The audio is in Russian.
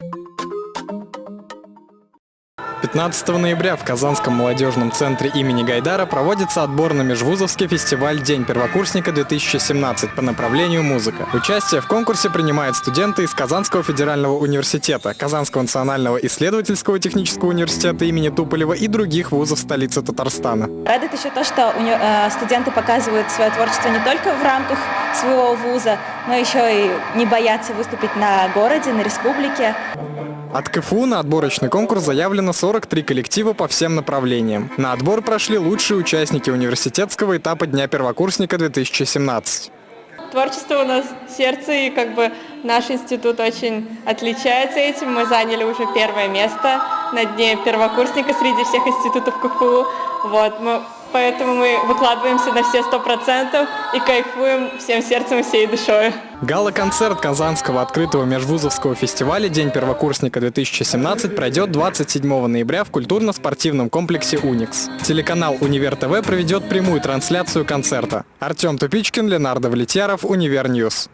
you 15 ноября в Казанском молодежном центре имени Гайдара проводится отбор на межвузовский фестиваль «День первокурсника-2017» по направлению музыка. Участие в конкурсе принимают студенты из Казанского федерального университета, Казанского национального исследовательского технического университета имени Туполева и других вузов столицы Татарстана. Радует еще то, что э, студенты показывают свое творчество не только в рамках своего вуза, но еще и не боятся выступить на городе, на республике. От КФУ на отборочный конкурс заявлено 43 коллектива по всем направлениям. На отбор прошли лучшие участники университетского этапа Дня первокурсника 2017. Творчество у нас сердце, и как бы наш институт очень отличается этим. Мы заняли уже первое место на Дне первокурсника среди всех институтов КФУ. Вот, мы Поэтому мы выкладываемся на все сто процентов и кайфуем всем сердцем и всей душой. Гала-концерт Казанского открытого межвузовского фестиваля «День первокурсника-2017» пройдет 27 ноября в культурно-спортивном комплексе «Уникс». Телеканал «Univer TV» проведет прямую трансляцию концерта. Артем Тупичкин, Ленар Довлетьяров, Univer News.